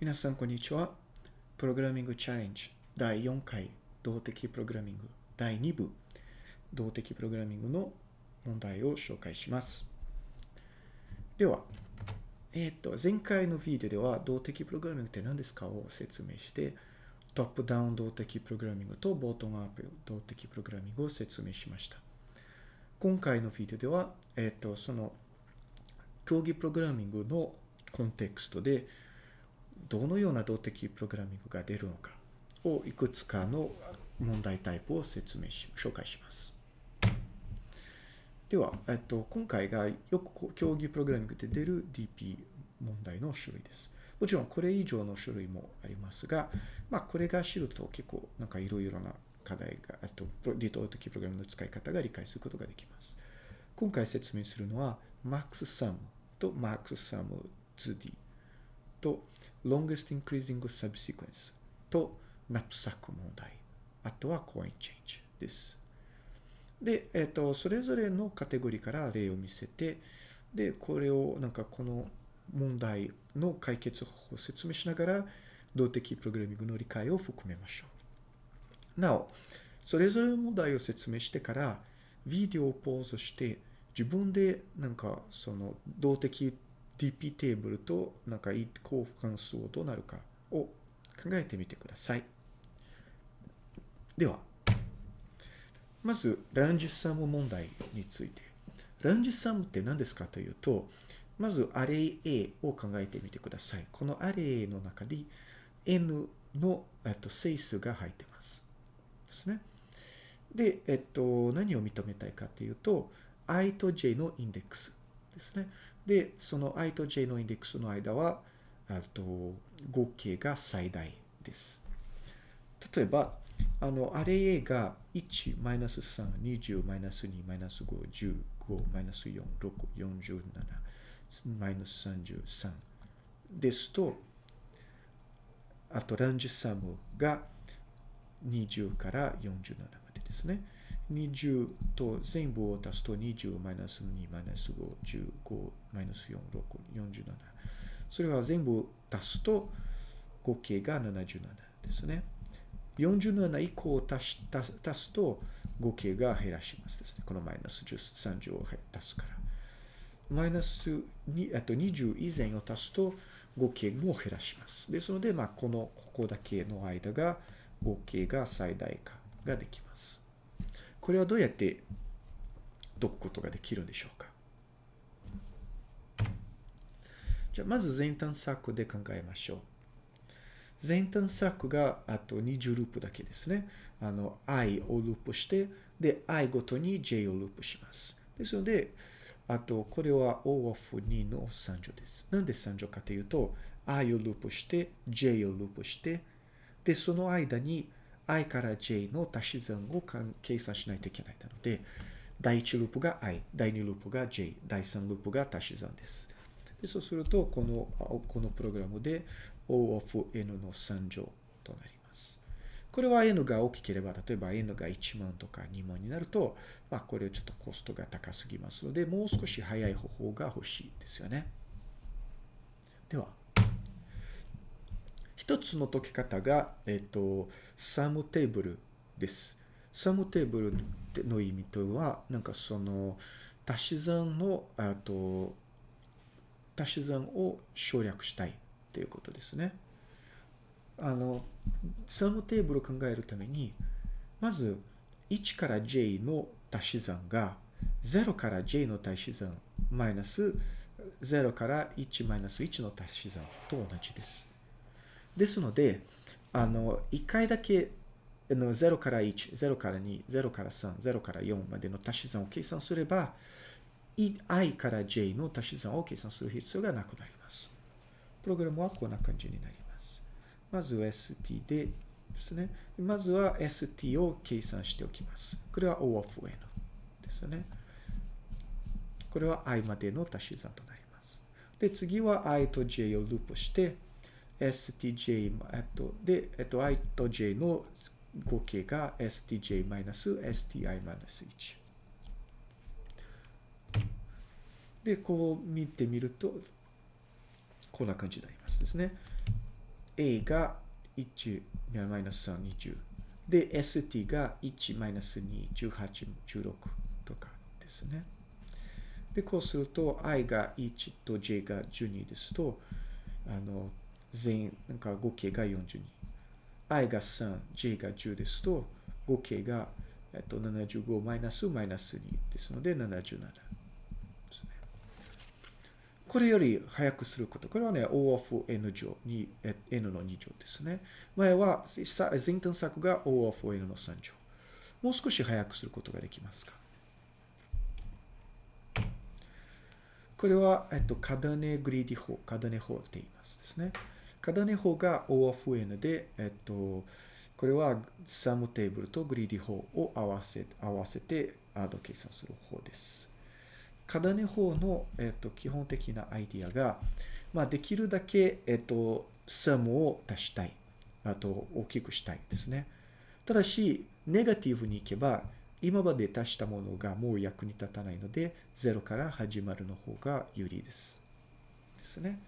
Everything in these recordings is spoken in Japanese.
皆さん、こんにちは。プログラミングチャレンジ第4回動的プログラミング第2部動的プログラミングの問題を紹介します。では、えっ、と、前回のビデオでは動的プログラミングって何ですかを説明して、トップダウン動的プログラミングとボートムアップ動的プログラミングを説明しました。今回のビデオでは、えっ、と、その競技プログラミングのコンテクストで、どのような動的プログラミングが出るのかをいくつかの問題タイプを説明し、紹介します。では、えっと、今回がよく競技プログラミングで出る DP 問題の種類です。もちろんこれ以上の種類もありますが、まあこれが知ると結構なんかいろいろな課題が、あと、リト的プログラムの使い方が理解することができます。今回説明するのは MaxSum と MaxSum2D と longest increasing subsequence とナップサック問題。あとはコインチェンジです。で、えっ、ー、と、それぞれのカテゴリーから例を見せて、で、これをなんかこの問題の解決方法を説明しながら、動的プログラミングの理解を含めましょう。なお、それぞれの問題を説明してから、ビデオをポーズして、自分でなんかその動的 DP テーブルとなんか交換数をどうなるかを考えてみてください。では、まず、ランジサム問題について。ランジサムって何ですかというと、まず、アレイ A を考えてみてください。このアレイ A の中に N の、えっと、整数が入ってます。ですね。で、えっと、何を認めたいかというと、i と j のインデックスですね。で、その i と j のインデックスの間は、と合計が最大です。例えば、あの、アレ A が1、マイナス3、20、マイナス2、マイナス5、15、マイナス4、6、47、マイナス33ですと、あとランジサムが20から47までですね。20と全部を足すと20マイナス2マイナス5、15マイナス4、6、47。それは全部足すと合計が77ですね。47以降を足し足すと合計が減らしますですね。このマイナス30を足すから。マイナス2あと20以前を足すと合計も減らします。ですので、まあ、この、ここだけの間が合計が最大化ができます。これはどうやって解くことができるんでしょうか？じゃあ、まず前端策で考えましょう。前端策があと20ループだけですね。あの、i をループして、で、i ごとに j をループします。ですので、あと、これは O of 2の3乗です。なんで3乗かというと、i をループして、j をループして、で、その間に i から j の足し算を計算しないといけないなので、第1ループが i、第2ループが j、第3ループが足し算です。でそうすると、この、このプログラムで O of n の3乗となります。これは n が大きければ、例えば n が1万とか2万になると、まあこれちょっとコストが高すぎますので、もう少し早い方法が欲しいですよね。では、一つの解き方が、えっ、と、サムテーブルです。サムテーブルの意味とは、なんかその、足し算の、あと、足し算を省略したいっていうことですね。あの、サムテーブルを考えるために、まず、1から j の足し算が、0から j の足し算、マイナス0から1マイナス1の足し算と同じです。ですので、あの、一回だけ、あの0から1、0から2、0から3、0から4までの足し算を計算すれば、i から j の足し算を計算する必要がなくなります。プログラムはこんな感じになります。まず st でですね。まずは st を計算しておきます。これは O of n ですね。これは i までの足し算となります。で、次は i と j をループして、stj、えっと、で、えっと、i と j の合計が stj-sti-1。で、こう見てみると、こんな感じになりますですね。A が1、マイナス3、20。で、ST が1、マイナス2、18、16とかですね。で、こうすると、i が1と j が12ですと、あの、全、なんか合計が42。i が3、j が10ですと、合計が、えっと、75マイナスマイナス2ですので、77。これより早くすること。これはね、O of N 乗に、N の2乗ですね。前は、前端策が O of N の3乗。もう少し早くすることができますかこれは、えっと、カダネグリーディ法、カダネ法って言いますですね。カダネ法が OFN で、えっと、これはサムテーブルとグリーディ法を合わせ合わせてアード計算する方です。カダネ法の、えっと、基本的なアイディアが、まあ、できるだけ、えっと、サムを足したい。あと、大きくしたいですね。ただし、ネガティブに行けば、今まで足したものがもう役に立たないので、0から始まるの方が有利です。ですね。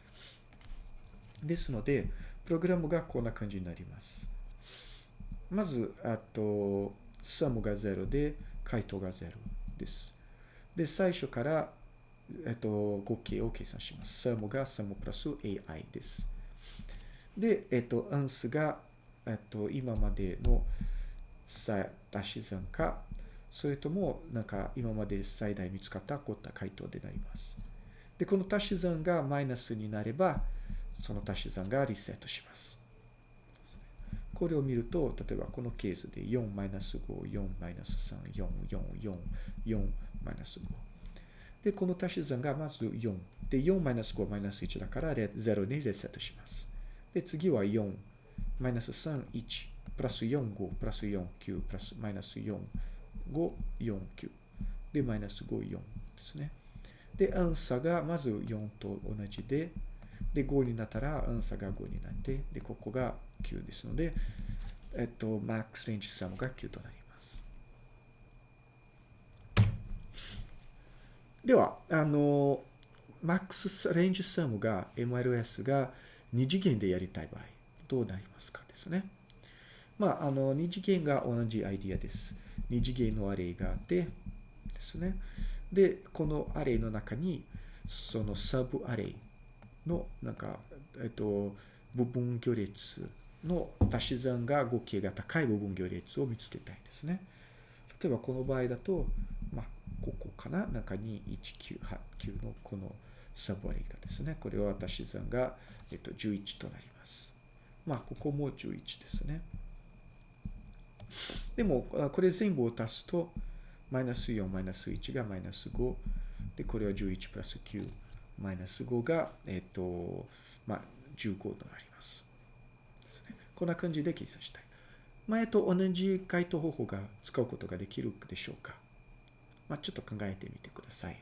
ですので、プログラムがこんな感じになります。まず、あと、サムが0で、回答が0です。で、最初から、えっと、合計を計算します。サムがサムプラス AI です。で、えっと、アンスが、えっと、今までの足し算か、それとも、なんか、今まで最大見つかった凝った回答でなります。で、この足し算がマイナスになれば、その足し算がリセットします。これを見ると、例えばこのケースで4マイナス5、4マイナス3、4、4、4、4マイナス5。で、この足し算がまず4。で、4マイナス5マイナス1だから0にリセットします。で、次は4マイナス3、1。プラス4、5、プラス4、9、プラスマイナス4、5、4、9。で、マイナス5、4ですね。で、アンサーがまず4と同じで、で、5になったら、アンサーが5になって、で、ここが9ですので、えっと、マックスレンジサムが9となります。では、あの、マックスレンジサムが MLS が2次元でやりたい場合、どうなりますかですね。まあ、あの、2次元が同じアイディアです。2次元のアレイがあって、ですね。で、このアレイの中に、そのサブアレイの、なんか、えっと、部分行列の足し算が合計が高い部分行列を見つけたいですね。例えばこの場合だと、まあ、ここかな？中に198のこのサブアレイがですね。これは足し算が、えっと、11となります。まあ、ここも11ですね。でも、これ全部を足すと、マイナス4、マイナス1がマイナス5。で、これは11プラス9。マイナス5が、えっと、まあ、15となります。ですね。こんな感じで計算したい。前と同じ回答方法が使うことができるでしょうか。まあ、ちょっと考えてみてください。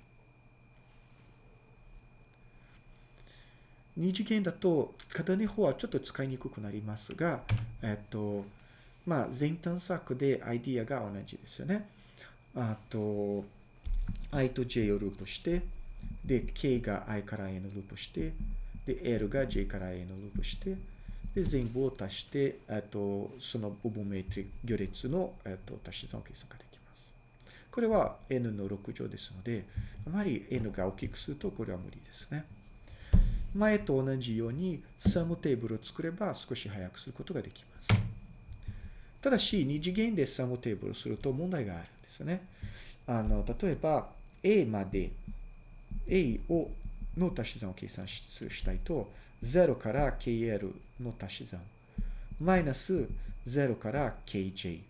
二次元だと、片根法はちょっと使いにくくなりますが、えっと、まあ、前端策でアイディアが同じですよね。あと、i と j をループして、で、k が i から a のループして、で、l が j から a のループして、で、全部を足して、あと、その部分メトリ行列の、えっと、足し算を計算ができます。これは n の6乗ですので、あまり n が大きくするとこれは無理ですね。前と同じようにサムテーブルを作れば少し早くすることができます。ただし、二次元でサムテーブルをすると問題があるんですね。あの、例えば、A まで A をの足し算を計算したいと、0から KL の足し算、マイナス0から KJ、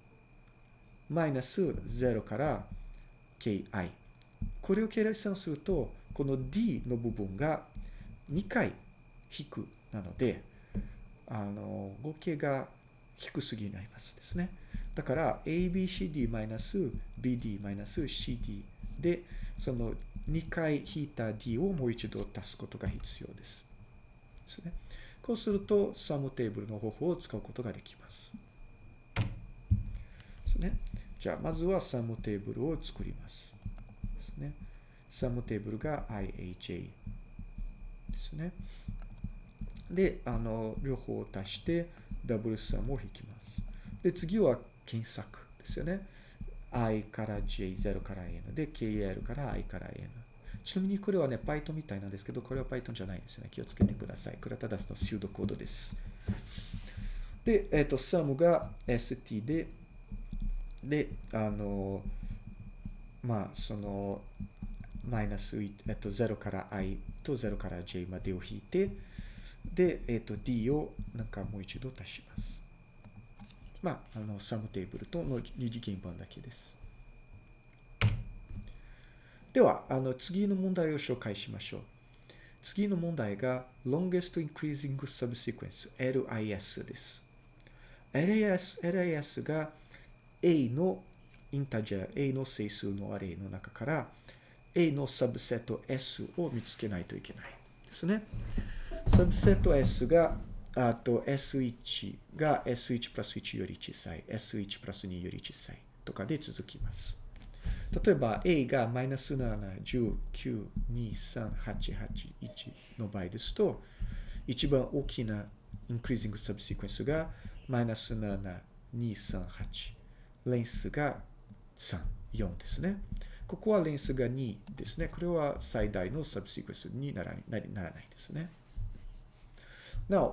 マイナス0から KI。これを計算すると、この D の部分が2回引くなので、あの、合計が低すぎになりますですね。だから、ABCD マイナス BD マイナス CD で、その2回引いた D をもう一度足すことが必要です。ですね。こうすると、サムテーブルの方法を使うことができます。ですね。じゃあ、まずはサムテーブルを作ります。ですね。サムテーブルが IHA ですね。で、あの、両方を足して、ダブルサムを引きます。で、次は検索ですよね。I から j、0から n で、kl から i から n。ちなみにこれはね、Python みたいなんですけど、これは Python じゃないですね。気をつけてください。これはただそのシュードコードです。で、えっ、ー、と、sum が st で、で、あの、まあ、その、マイナス、えっと、0から i と0から j までを引いて、で、えっと、d をなんかもう一度足します。まあ、あの、サムテーブルとの二次元版だけです。では、あの、次の問題を紹介しましょう。次の問題が longest increasing subsequence LIS です。LIS, LIS が A のインタジャー、A の整数のアレイの中から A のサブセット S を見つけないといけないですね。サブセット S が、あと S1 が S1 プラス1より小さい、S1 プラス2より小さいとかで続きます。例えば A がマイナス7、19、2、3、8、8、1の場合ですと、一番大きな increasing subsequence がマイナス7、2、3、8。レンスが3、4ですね。ここはレンスが2ですね。これは最大のサブシクエンスにならならないですね。なお、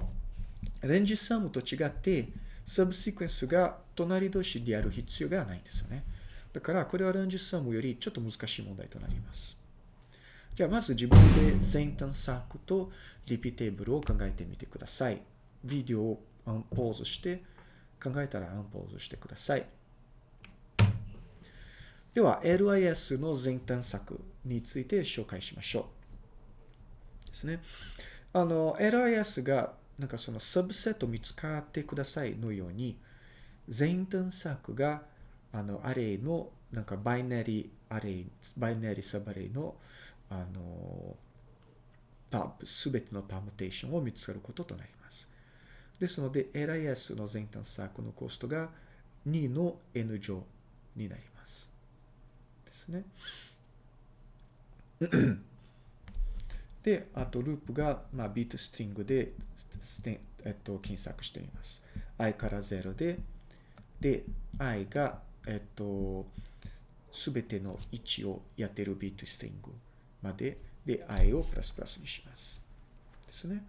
レンジサムと違って、サブシクエンスが隣同士である必要がないんですよね。だから、これはレンジサムよりちょっと難しい問題となります。じゃあ、まず自分で全探索とリピテーブルを考えてみてください。ビデオをアンポーズして、考えたらアンポーズしてください。では、LIS の全探索について紹介しましょう。ですね。あの、LIS が、なんかそのサブセット見つかってくださいのように、全探索が、あの、 array の、なんか binary array、 binary subarray の、あの、すべての permutation を見つかることとなります。ですので、LIS の全探索のコストが2の N 乗になります。ですね。で、あとループが、まあ、 bit string で、えっと、検索しています。i から0で、で、i が、えっと、すべての位置をやってる bit string まで、で、i をプラスプラスにします。ですね。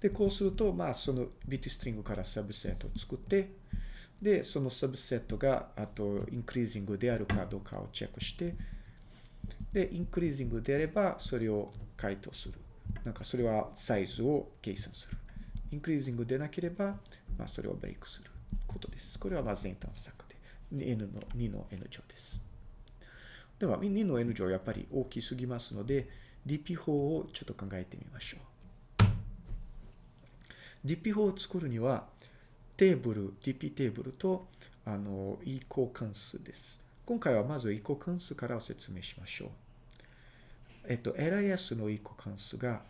で、こうすると、まあ、その bit string から subset を作って、で、その subset が、あと、 increasing であるかどうかをチェックして、で、 increasing であれば、それを回答する。なんか、それはサイズを計算する。インクリージングでなければ、まあ、それをブレイクすることです。これは、まあ、全探索で、N の、2の N 乗です。では、2の N 乗やっぱり大きすぎますので、DP 法をちょっと考えてみましょう。DP 法を作るには、テーブル、DP テーブルと、あの、移行関数です。今回はまず移行関数から説明しましょう。えっと、LIS の移行関数が、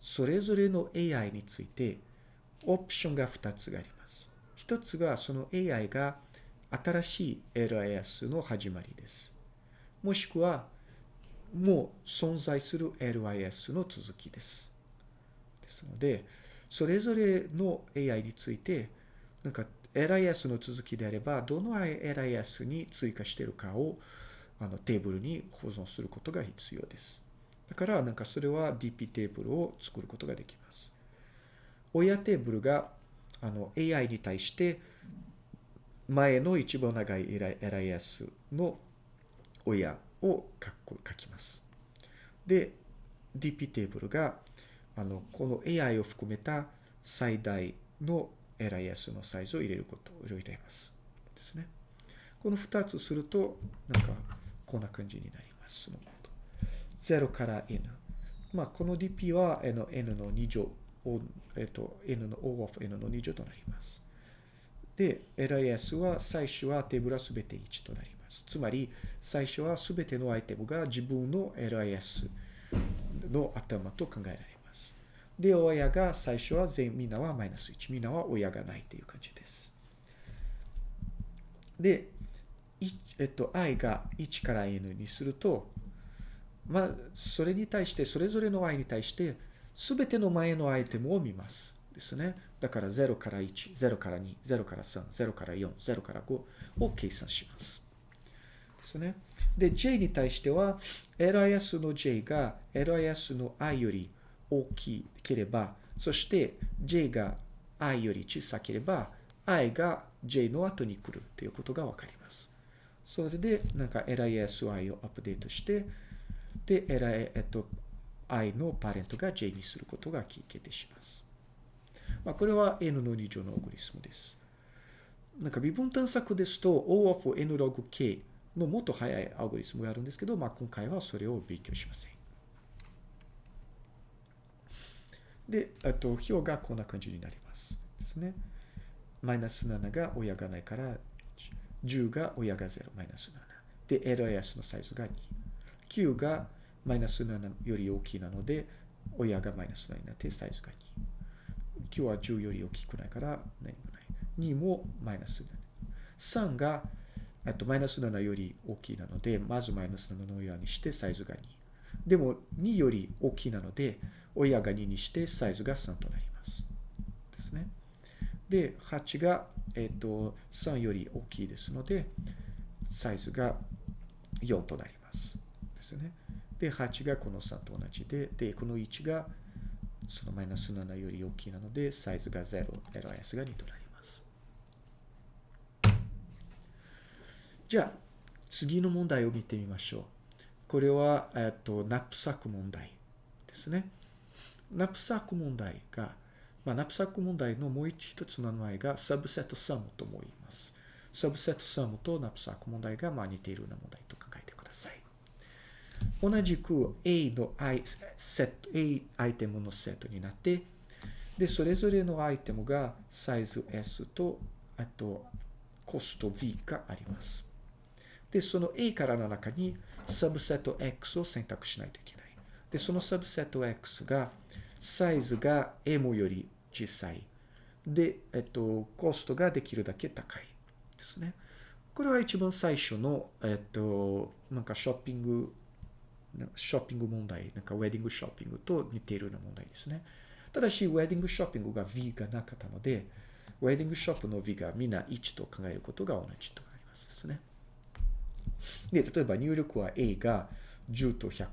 それぞれの AI について、オプションが2つがあります。1つが、その AI が新しい LIS の始まりです。もしくは、もう存在する LIS の続きです。ですので、それぞれの AI について、なんか LIS の続きであれば、どの LIS に追加しているかをあのテーブルに保存することが必要です。だから、なんかそれは DP テーブルを作ることができます。親テーブルがあの AI に対して前の一番長い LIS の親を書きます。で、DP テーブルがあのこの AI を含めた最大の LIS のサイズを入れることを入れます。ですね。この2つすると、なんか、こんな感じになります。0から n。まあ、この dp は n の n の2乗、えっと、n の O of n の2乗となります。で、LIS は最初はテーブルはすべて1となります。つまり、最初はすべてのアイテムが自分の LIS の頭と考えられます。で、親が最初は全、みんなはマイナス1。みんなは親がないという感じです。で、えっと、i が1から n にすると、まあ、それに対して、それぞれの i に対して、すべての前のアイテムを見ます。ですね。だから0から1、0から2、0から3、0から4、0から5を計算します。ですね。で、j に対しては、lis の j が lis の i より大きければ、そして j が i より小さければ、i が j の後に来るということがわかります。それで、なんか lisy をアップデートして、で、li、えっと、i のパレントが j にすることが決定します。まあ、これは n の2乗のオグリスムです。なんか微分探索ですと O of n log k のもっと早いアルゴリスムがあるんですけど、まあ、今回はそれを勉強しません。で、あと、表がこんな感じになります。ですね。マイナス7が親がないから、10が親が0、マイナス7。で、LIS のサイズが2。9がマイナス7より大きいなので、親がマイナス7になってサイズが2。9は10より大きくないから何もない。2もマイナス7。3があとマイナス7より大きいなので、まずマイナス7の親にしてサイズが2。でも2より大きいなので、親が2にしてサイズが3となります。ですね。で、8が、えっ、と、3より大きいですので、サイズが4となります。ですね。で、8がこの3と同じで、で、この1がそのマイナス7より大きいなので、サイズが0、LIS が2となります。じゃあ、次の問題を見てみましょう。これは、えっと、ナップサック問題ですね。ナップサック問題が、まあ、ナップサック問題のもう一つの名前が subset sum とも言います。 subset sum とナップサック問題がまあ似ているような問題。同じく A のアイセット、A アイテムのセットになって、で、それぞれのアイテムがサイズ S と、あと、コスト V があります。で、その A からの中にサブセット X を選択しないといけない。で、そのサブセット X がサイズが M より小さい。で、えっと、コストができるだけ高いですね。これは一番最初の、えっと、なんかショッピング、ショッピング問題、なんかウェディングショッピングと似ているような問題ですね。ただし、ウェディングショッピングが V がなかったので、ウェディングショップの V がみんな1と考えることが同じとなりますですね。で、例えば入力は A が10と100、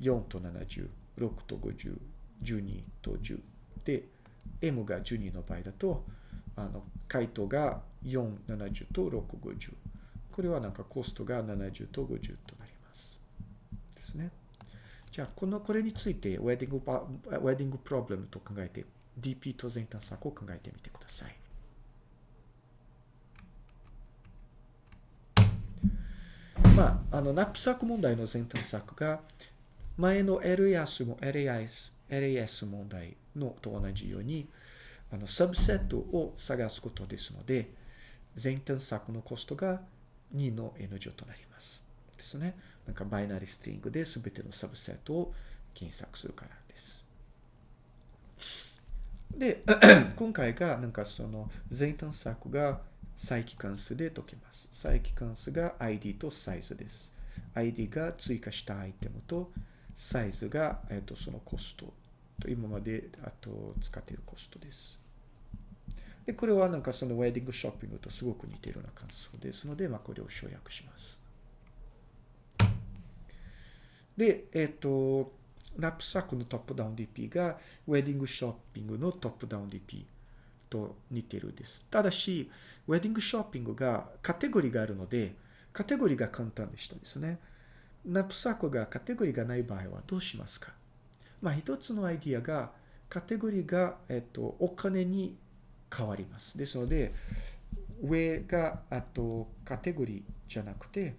4と70、6と50、12と10。で、M が12の場合だと、あの、回答が4、70と6、50。これはなんかコストが70と50となります。ですね。じゃあ、この、これについて、ウェディングパ、ウェディングプロブレムと考えて、DP と全探索を考えてみてください。まあ、あの、ナップサック問題の全探索が、前の LAS も LAS、LAS 問題のと同じように、あの、サブセットを探すことですので、全探索のコストが2の N 乗となります。ですね。なんかバイナリストリングで全てのサブセットを検索するからです。で、今回がなんかその全探索が再帰関数で解けます。再帰関数が ID とサイズです。ID が追加したアイテムと、サイズが、えっと、そのコストと、今まであと使っているコストです。で、これはなんかそのウェディングショッピングとすごく似ているような関数ですので、まあ、これを省略します。で、えっと、ナップサックのトップダウン DP がウェディングショッピングのトップダウン DP と似てるです。ただし、ウェディングショッピングがカテゴリーがあるので、カテゴリーが簡単でしたですね。ナップサコがカテゴリーがない場合はどうしますか？まあ一つのアイディアがカテゴリーが、えっと、お金に変わります。ですので、上があとカテゴリーじゃなくて、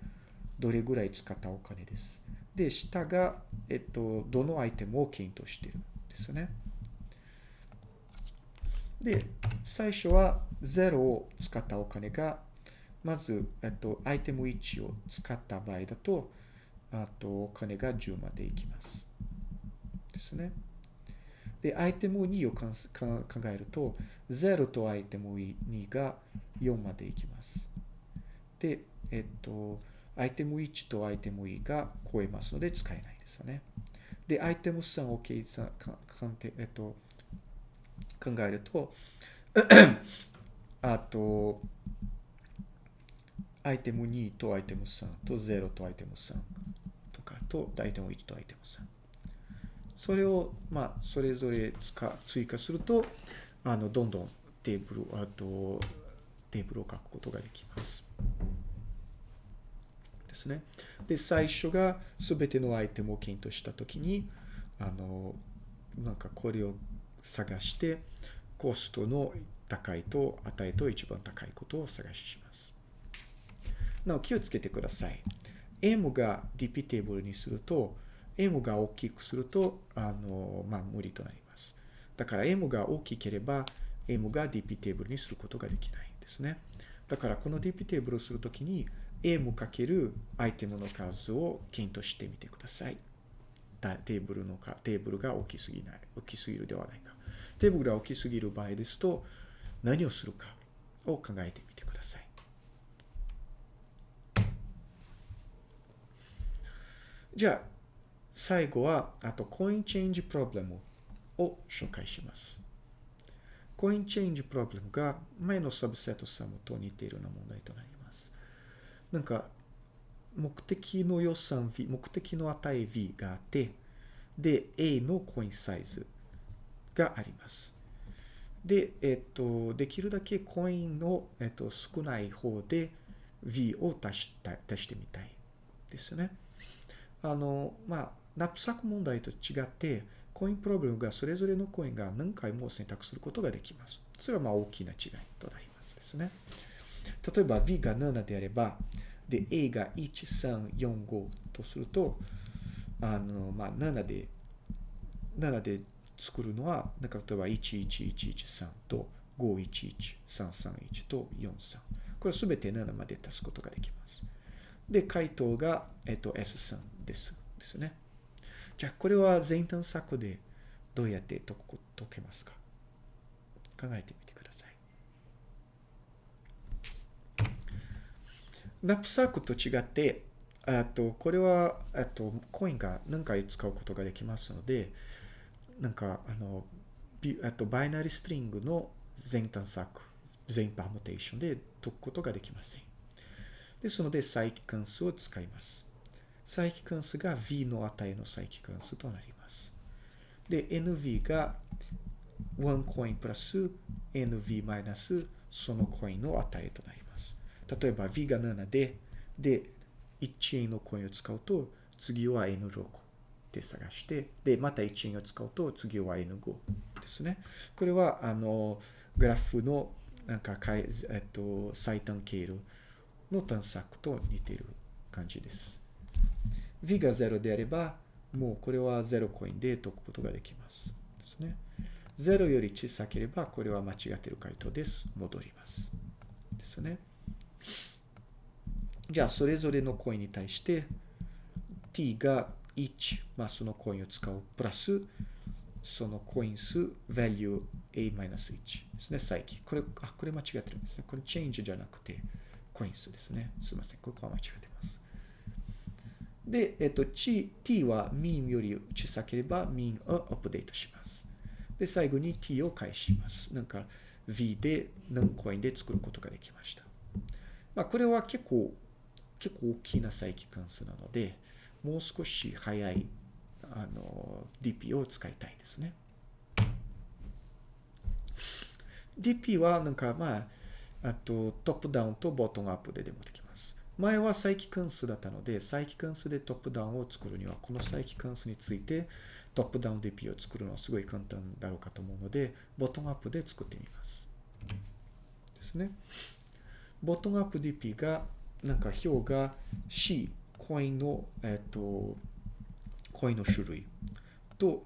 どれぐらい使ったお金です。で、下が、えっと、どのアイテムを検討しているんですね。で、最初は0を使ったお金が、まず、えっと、アイテム1を使った場合だと、あと、お金が10までいきます。ですね。で、アイテム2を考えると、0とアイテム2が4までいきます。で、えっと、アイテム1とアイテム2が超えますので使えないですよね。で、アイテム3を計算、えっと、考えると、あと、アイテム2とアイテム3と0とアイテム3とかとアイテム1とアイテム3。それを、まあ、それぞれ追加すると、あの、どんどんテーブル、あと、テーブルを書くことができます。ですね。で、最初が全てのアイテムを検討したときに、あの、なんかこれを探して、コストの高いと値と一番高いことを探します。なお気をつけてください。M が DP テーブルにすると、M が大きくすると、あの、まあ、無理となります。だから M が大きければ、M が DP テーブルにすることができないんですね。だからこの DP テーブルをするときに、M かけるアイテムの数を検討してみてください。テーブルのか、テーブルが大きすぎない、大きすぎるではないか。テーブルが大きすぎる場合ですと、何をするかを考えてみてください。じゃあ、最後は、あと、コインチェンジプロブレムを紹介します。コインチェンジプロブレムが前のサブセットサムと似ているような問題となります。なんか、目的の予算 V、目的の値 V があって、で、A のコインサイズがあります。で、えっと、できるだけコインの、えっと、少ない方で V を足した足してみたいですね。あの、まあ、ナップサック問題と違って、コインプロブレムがそれぞれのコインが何回も選択することができます。それはまあ大きな違いとなりますですね。例えば V が7であれば、で、A が1345とすると、あの、まあ、7で、7で作るのは、なんか例えば11113と511331と43。これすべて7まで足すことができます。で、回答が、えっと、S3 です。ですね。じゃあ、これは全探索でどうやって解けますか？考えてみてください。ナップサークと違って、あと、これは、あと、コインが何回使うことができますので、なんか、あの、あと、バイナリストリングの全探索、全パーモテーションで解くことができません。ですので、再帰関数を使います。再帰関数が v の値の再帰関数となります。で、nv が1コインプラス nv マイナスそのコインの値となります。例えば v が7で、で、1円のコインを使うと、次は n6 で探して、で、また1円を使うと、次は n5 ですね。これは、あの、グラフの、なんか、かえっと、最短経路の探索と似てる感じです。v が0であれば、もうこれは0コインで解くことができます。ですね。0より小さければ、これは間違っている回答です。戻ります。ですね。じゃあ、それぞれのコインに対して、t が1、まあ、そのコインを使う、プラス、そのコイン数、value a-1 ですね、再起。これ、あ、これ間違ってるんですね。これ change じゃなくて、コイン数ですね。すいません。ここは間違ってます。で、えっと、t は mean より小さければ mean をアップデートします。で、最後に t を返します。なんか v で何コインで作ることができました。まあ、これは結構、結構大きな再帰関数なので、もう少し早いあの DP を使いたいですね。DP はなんかまあ、あと、トップダウンとボトムアップででもできます。前は再帰関数だったので、再帰関数でトップダウンを作るには、この再帰関数についてトップダウン DP を作るのはすごい簡単だろうかと思うので、ボトムアップで作ってみます。ですね。ボトムアップ DP が、なんか表が C、コインの、えっと、コインの種類と、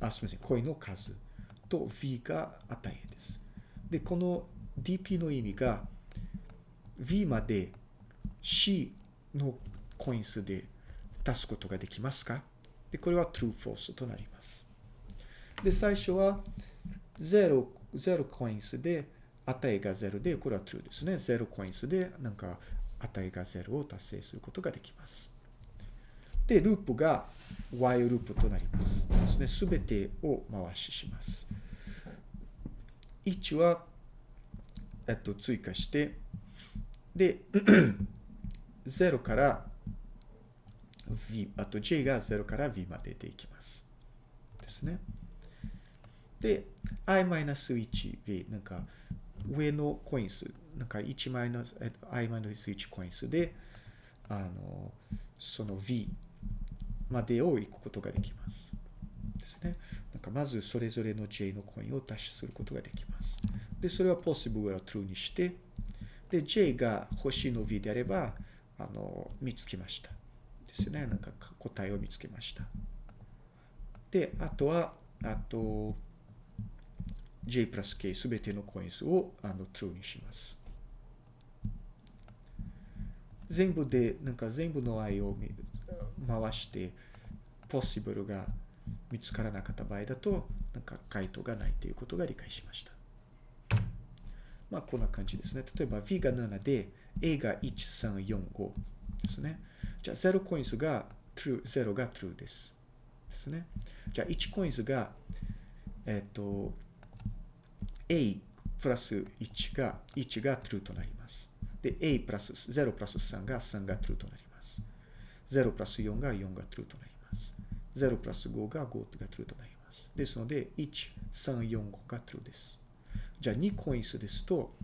あ、すみません、コインの数と V が値です。で、この DP の意味が V まで C のコイン数で足すことができますか？で、これは true, false となります。で、最初は0、0コイン数で値が0で、これは true ですね。0コイン数でなんか値が0を達成することができます。で、ループが while ループとなります。ですね。すべてを回しします。1は、えっと、追加して、で、0から v、あと j が0から v まででいきます。ですね。で、i-1v、なんか、上のコイン数、なんか1マイナス、i マイナス1コイン数で、あの、その v までを行くことができます。ですね。なんかまずそれぞれの j のコインを達することができます。で、それは possible は true にして、で、j が星の v であれば、あの、見つけました。ですね。なんか答えを見つけました。で、あとは、あと、j プラス k すべてのコイン数をあの true にします。全部で、なんか全部の i を回して、possible が見つからなかった場合だと、なんか回答がないということが理解しました。まあ、こんな感じですね。例えば v が7で、a が1、3、4、5ですね。じゃあ、0コイン数が true、0が true です。ですね。じゃあ、1コイン数が、えっ、ー、と、a プラス1が、1が true となります。で、a プラス、0プラス3が3が true となります。0プラス4が4が true となります。0プラス5が5が true となります。ですので、1、3、4、5が true です。じゃあ2コイン数ですと、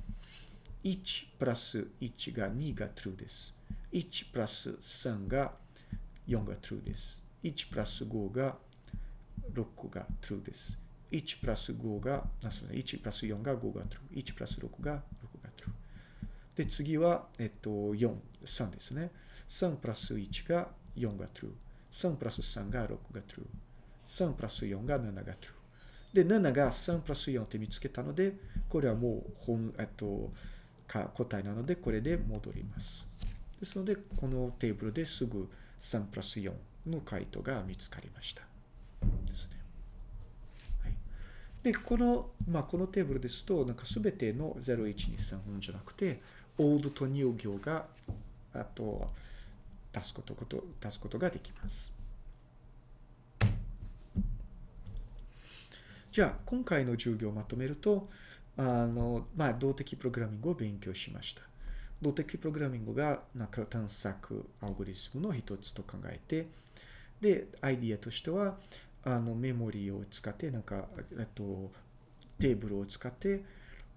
1プラス1が2が true です。1プラス3が4が true です。1プラス5が6が true です。1プラス5が、あそう1プラス4が5が true。1プラス6が。で、次は、えっと、4、3ですね。3プラス1が4が true。3プラス3が6が true。3プラス4が7が true。で、7が3プラス4って見つけたので、これはもう本、えっと、か答えなので、これで戻ります。ですので、このテーブルですぐ3プラス4の回答が見つかりました。ですね。はい、で、この、まあ、このテーブルですと、なんかすべての0123本じゃなくて、オールと入行が、あと、足すこと、こと、足すことができます。じゃあ、今回の授業をまとめると、あの、まあ、動的プログラミングを勉強しました。動的プログラミングが、なんか探索アルゴリスムの一つと考えて、で、アイディアとしては、あの、メモリーを使って、なんか、えっと、テーブルを使って、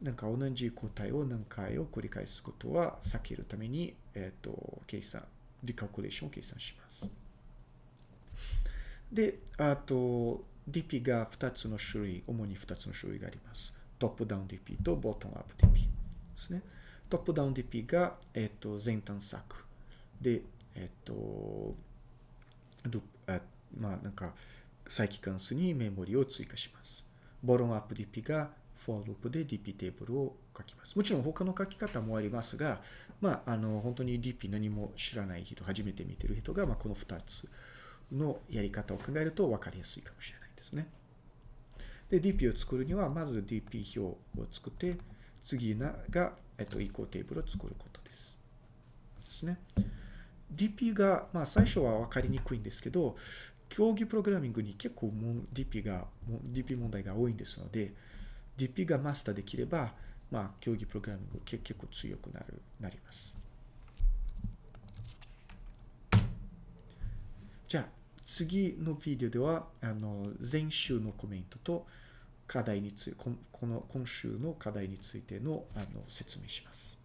なんか同じ答えを何回を繰り返すことは避けるために、えっと、計算、リカクレーションを計算します。で、あと、DP が2つの種類、主に2つの種類があります。トップダウン DP とボトムアップ DP ですね。トップダウン DP が、えっ、と、全探索。で、えっ、ー、と、あまあ、なんか、再帰関数にメモリを追加します。ボトムアップ DP が for ループで DP テーブルを書きます。もちろん他の書き方もありますが、まあ、あの、本当に DP 何も知らない人、初めて見てる人が、まあ、この2つのやり方を考えると分かりやすいかもしれない。ですね。で、DP を作るには、まず DP 表を作って、次が、えっと、移行テーブルを作ることです。ですね。DP が、まあ、最初は分かりにくいんですけど、競技プログラミングに結構も DP が、DP 問題が多いんですので、DP がマスターできれば、まあ、競技プログラミング結構強くなる、なります。じゃあ、次のビデオでは、あの、前週のコメントと課題について、この今週の課題についてのあの説明します。